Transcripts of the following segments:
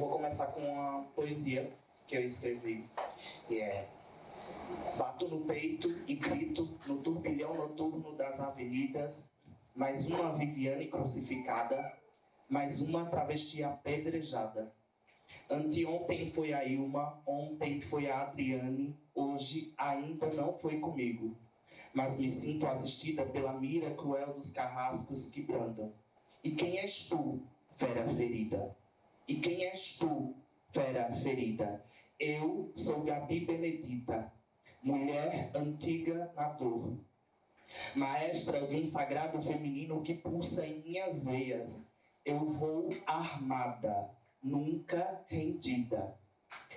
vou começar com uma poesia que eu escrevi, e é Bato no peito e grito no turbilhão noturno das avenidas, mais uma Viviane crucificada, mais uma travesti apedrejada. Anteontem foi a Ilma, ontem foi a Adriane, hoje ainda não foi comigo. Mas me sinto assistida pela mira cruel dos carrascos que brandam. E quem és tu, fera ferida? E quem és tu, fera ferida? Eu sou Gabi Benedita, mulher antiga na dor. Maestra de um sagrado feminino que pulsa em minhas veias. Eu vou armada, nunca rendida.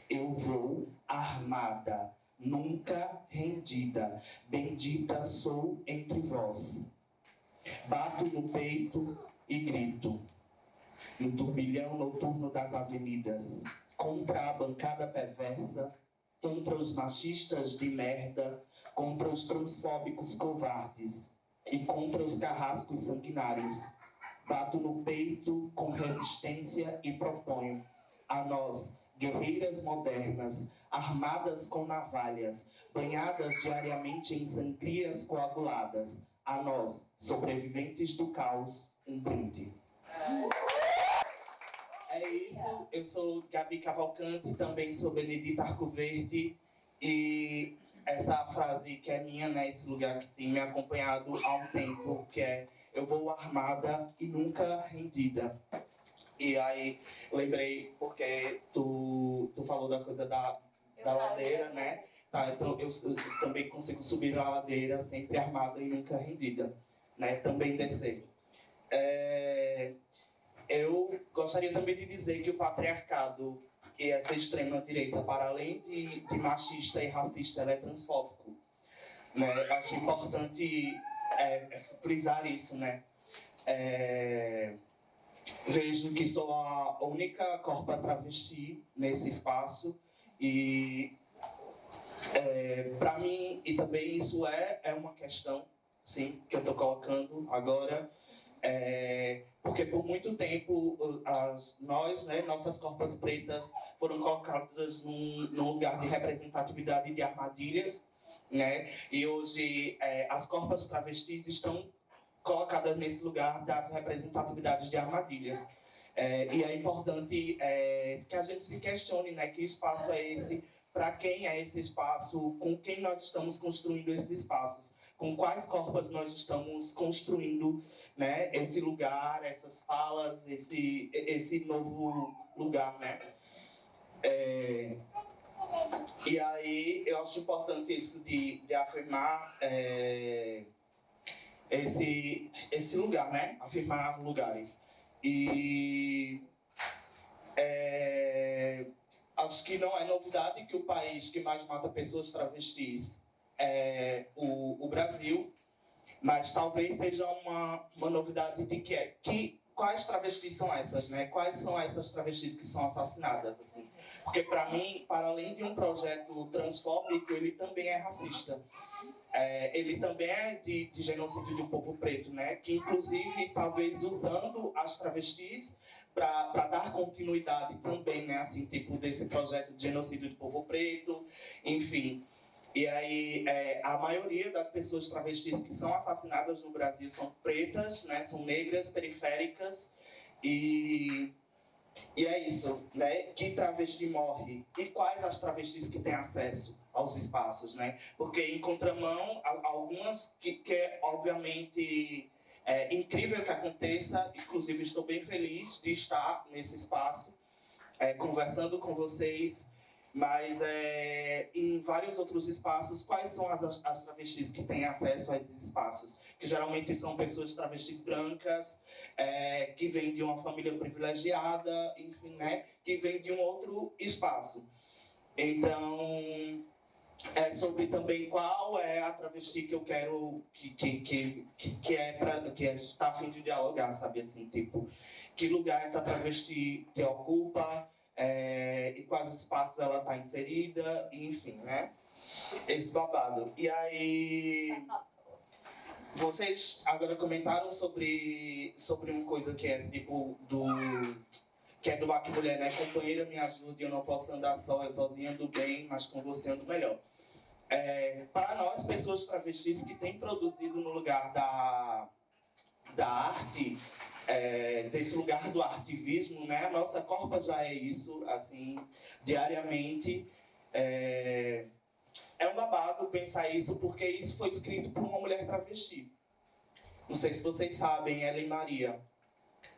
Eu vou armada, nunca rendida. Bendita sou entre vós. Bato no peito e grito, no turbilhão noturno das avenidas, contra a bancada perversa, contra os machistas de merda, contra os transfóbicos covardes e contra os carrascos sanguinários. Bato no peito com resistência e proponho a nós, guerreiras modernas, armadas com navalhas, banhadas diariamente em sangrias coaguladas, a nós, sobreviventes do caos, um brinde. É isso, eu sou Gabi Cavalcante, também sou Benedita Arcoverde e essa frase que é minha, né, esse lugar que tem me acompanhado há um tempo, que é eu vou armada e nunca rendida. E aí lembrei porque tu, tu falou da coisa da, da ladeira, né? Tá, então eu, eu também consigo subir a ladeira sempre armada e nunca rendida, né? Também descer. É, eu gostaria também de dizer que o patriarcado e essa extrema-direita, para além de, de, machista e racista, ela é transfóbico. Né? Acho importante é, é, frisar isso, né? É, vejo que sou a única corpa travesti nesse espaço e é, para mim, e também isso é, é uma questão, sim, que eu estou colocando agora, é, porque por muito tempo as, nós, né, nossas corpas pretas foram colocadas num, num lugar de representatividade de armadilhas, né, e hoje é, as corpas travestis estão colocadas nesse lugar das representatividades de armadilhas. É, e é importante é, que a gente se questione né, que espaço é esse, para quem é esse espaço, com quem nós estamos construindo esses espaços com quais corpos nós estamos construindo né, esse lugar, essas falas, esse, esse novo lugar, né? É, e aí eu acho importante isso de, de afirmar é, esse, esse lugar, né? Afirmar lugares. E é, acho que não é novidade que o país que mais mata pessoas travestis é, o, o Brasil, mas talvez seja uma, uma novidade de que é que quais travestis são essas, né? Quais são essas travestis que são assassinadas, assim? Porque para mim, para além de um projeto transfóbico, ele também é racista. É, ele também é de, de genocídio de um povo preto, né? Que inclusive talvez usando as travestis para dar continuidade também, né? Assim, tipo desse projeto de genocídio do povo preto, enfim. E aí, é, a maioria das pessoas travestis que são assassinadas no Brasil são pretas, né? São negras, periféricas. E, e é isso, né? Que travesti morre? E quais as travestis que têm acesso aos espaços, né? Porque em contramão, algumas que, que é obviamente é incrível que aconteça, inclusive estou bem feliz de estar nesse espaço, é, conversando com vocês, mas é, em vários outros espaços, quais são as, as travestis que têm acesso a esses espaços? Que geralmente são pessoas travestis brancas, é, que vêm de uma família privilegiada, enfim, né? Que vêm de um outro espaço. Então, é sobre também qual é a travesti que eu quero que que que, que é para que está a fim de dialogar sabe assim tipo que lugar essa travesti te ocupa é, e quais espaços ela está inserida, enfim, né? Esse babado. E aí, vocês agora comentaram sobre, sobre uma coisa que é tipo do que é do Baque Mulher, né? Companheira, me ajude, eu não posso andar só, eu sozinha ando bem, mas com você ando melhor. É, para nós, pessoas travestis que têm produzido no lugar da, da arte, é, desse lugar do ativismo, né? A nossa corpa já é isso, assim, diariamente. É, é um babado pensar isso, porque isso foi escrito por uma mulher travesti. Não sei se vocês sabem, Ellen Maria,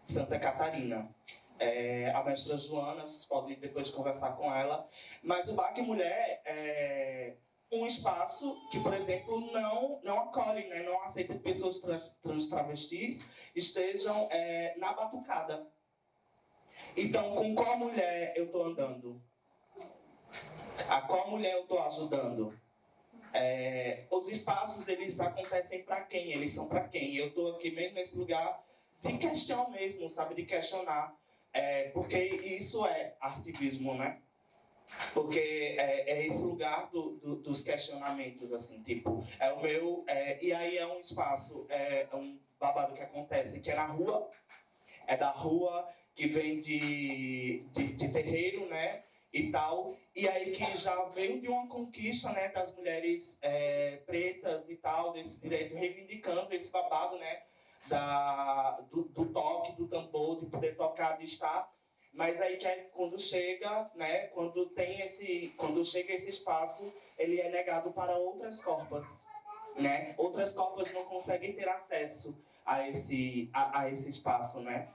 de Santa Catarina. É, a mestra Joana, vocês podem depois conversar com ela. Mas o BAC Mulher é um espaço que, por exemplo, não, não acolhe, né, não aceita que pessoas trans, trans travestis estejam é, na batucada. Então, com qual mulher eu estou andando? A qual mulher eu estou ajudando? É, os espaços, eles acontecem para quem? Eles são para quem? Eu estou aqui mesmo nesse lugar de questão mesmo, sabe? De questionar. É, porque isso é ativismo, né? Porque é, é esse lugar do, do, dos questionamentos, assim, tipo, é o meu... É, e aí é um espaço, é, é um babado que acontece, que é na rua, é da rua que vem de, de, de terreiro, né? e tal, e aí que já vem de uma conquista, né, das mulheres é, pretas e tal, desse direito, reivindicando esse babado, né, da, do, do toque, do tambor, de poder tocar, de estar, mas aí que é quando chega, né, quando tem esse, quando chega esse espaço, ele é negado para outras corpas, né, outras corpas não conseguem ter acesso a esse, a, a esse espaço, né,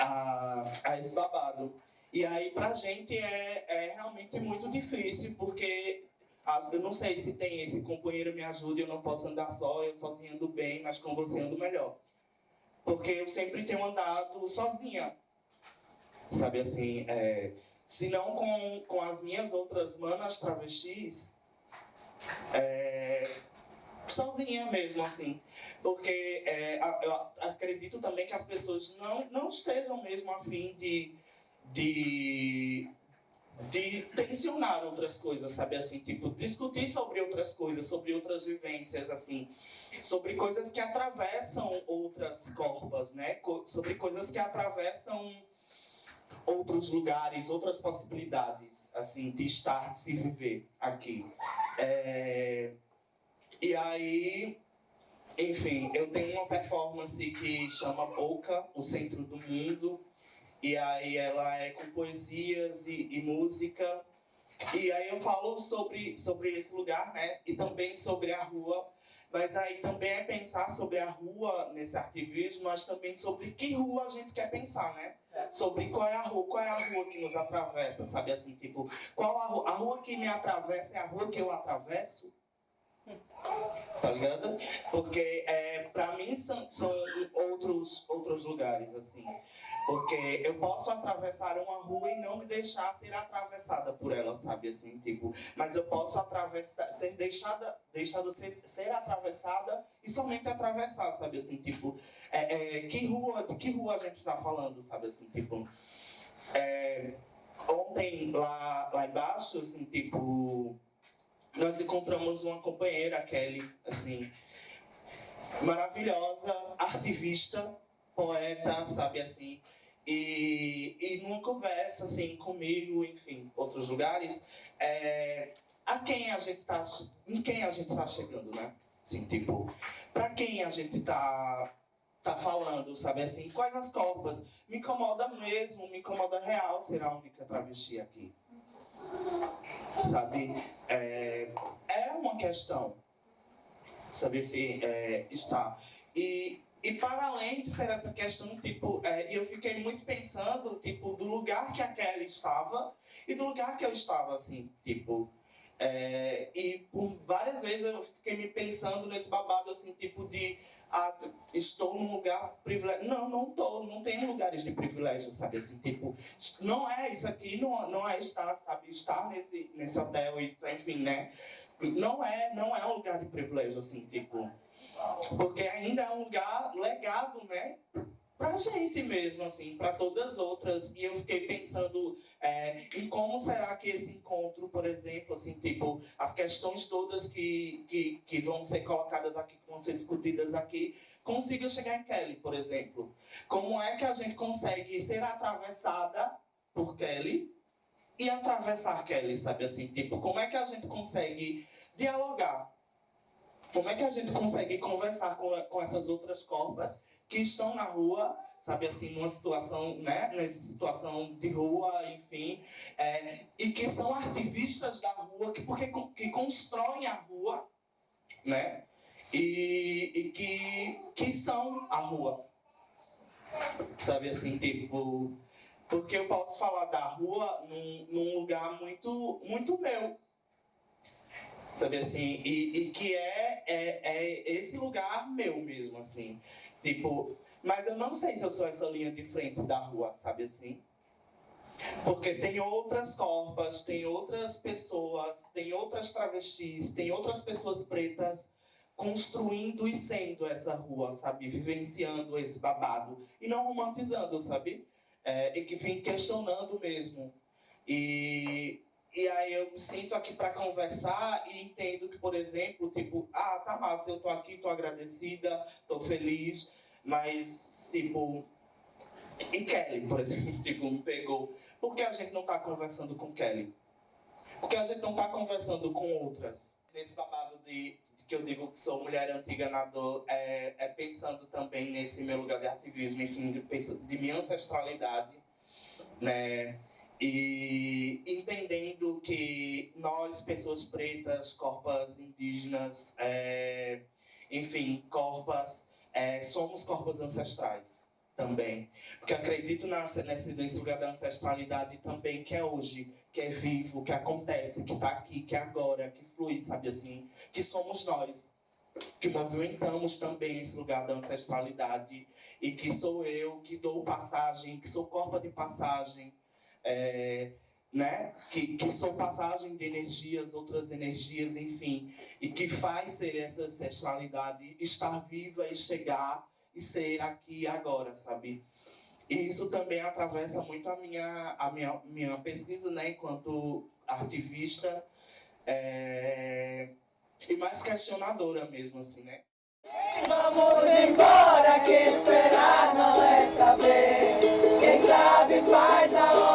a, a esse babado. E aí, pra gente, é, é realmente muito difícil, porque eu não sei se tem esse companheiro me ajude, eu não posso andar só, eu sozinho ando bem, mas com você ando melhor. Porque eu sempre tenho andado sozinha. Sabe assim, é, se não com, com as minhas outras manas travestis, é, sozinha mesmo, assim. Porque é, eu acredito também que as pessoas não, não estejam mesmo afim de de, de tensionar outras coisas, sabe assim, tipo, discutir sobre outras coisas, sobre outras vivências, assim, sobre coisas que atravessam outras corpas, né, sobre coisas que atravessam outros lugares, outras possibilidades, assim, de estar, de se viver aqui. É... E aí, enfim, eu tenho uma performance que chama Boca, o Centro do Mundo, e aí ela é com poesias e, e, música. E aí eu falo sobre, sobre esse lugar, né? E também sobre a rua. Mas aí também é pensar sobre a rua nesse ativismo, mas também sobre que rua a gente quer pensar, né? Sobre qual é a rua, qual é a rua que nos atravessa, sabe assim, tipo, qual a rua, a rua que me atravessa é a rua que eu atravesso? Tá ligado? Porque é, pra mim são, são outros, outros lugares, assim. Porque eu posso atravessar uma rua e não me deixar ser atravessada por ela, sabe? Assim, tipo, mas eu posso atravessar, ser deixada, deixada ser, ser atravessada e somente atravessar, sabe? Assim, tipo, é, é, que rua, de que rua a gente está falando, sabe? Assim, tipo, é, ontem lá, lá embaixo, assim, tipo, nós encontramos uma companheira, a Kelly, assim, maravilhosa, ativista, poeta, sabe assim, e, e numa conversa assim comigo, enfim, outros lugares, é, a quem a gente tá, em quem a gente tá chegando, né? Assim, tipo, para quem a gente tá tá falando, sabe assim, quais as copas? Me incomoda mesmo, me incomoda real ser a única travesti aqui. Sabe? É, é uma questão. Saber se é, está. E para além de ser essa questão, tipo, é, eu fiquei muito pensando, tipo, do lugar que a Kelly estava e do lugar que eu estava, assim, tipo. É, e por várias vezes eu fiquei me pensando nesse babado, assim, tipo de ah, estou num lugar privilegiado. Não, não estou, não tenho lugares de privilégio, sabe? Assim, tipo, não é isso aqui, não, não é estar, sabe? Estar nesse, nesse hotel, enfim, né? Não é, não é um lugar de privilégio, assim, tipo porque ainda é um lugar legado, né? Pra gente mesmo, assim, para todas as outras. E eu fiquei pensando É, e como será que esse encontro, por exemplo, assim, tipo, as questões todas que, que, que vão ser colocadas aqui, que vão ser discutidas aqui, consiga chegar em Kelly, por exemplo. Como é que a gente consegue ser atravessada por Kelly e atravessar Kelly, sabe assim? Tipo, como é que a gente consegue dialogar? Como é que a gente consegue conversar com, com essas outras corpas que estão na rua, sabe assim, numa situação, né, nessa situação de rua, enfim, é, e que são ativistas da rua, que, porque, que constroem a rua, né, e, e que, que são a rua. Sabe assim, tipo, porque eu posso falar da rua num, num lugar muito, muito meu, sabe assim, e, e que é, é, é esse lugar meu mesmo, assim, tipo, mas eu não sei se eu sou essa linha de frente da rua, sabe assim, porque tem outras corpas, tem outras pessoas, tem outras travestis, tem outras pessoas pretas construindo e sendo essa rua, sabe, vivenciando esse babado, e não romantizando, sabe, é, e que vem questionando mesmo, e e aí eu sinto aqui para conversar e entendo que, por exemplo, tipo, ah, tá massa, eu tô aqui, tô agradecida, tô feliz, mas, tipo, e Kelly, por exemplo, tipo, me pegou. Por que a gente não tá conversando com Kelly? Por que a gente não tá conversando com outras? Nesse babado de, de que eu digo que sou mulher antiga na dor, é, é pensando também nesse meu lugar de ativismo, enfim, de, de minha ancestralidade, né? E entendendo que nós, pessoas pretas, corpos indígenas, é, enfim, corpos, é, somos corpos ancestrais também. Porque acredito nesse, nesse lugar da ancestralidade também, que é hoje, que é vivo, que acontece, que está aqui, que é agora, que flui, sabe assim? Que somos nós. Que movimentamos também esse lugar da ancestralidade. E que sou eu que dou passagem, que sou corpo de passagem é, né? que, que são passagem de energias, outras energias, enfim, e que faz ser essa ancestralidade estar viva e chegar e ser aqui agora, sabe? E isso também atravessa muito a minha, a minha, minha pesquisa, né, enquanto ativista é, e mais questionadora mesmo, assim, né? Vamos embora, que esperar não é saber. Quem sabe faz a hora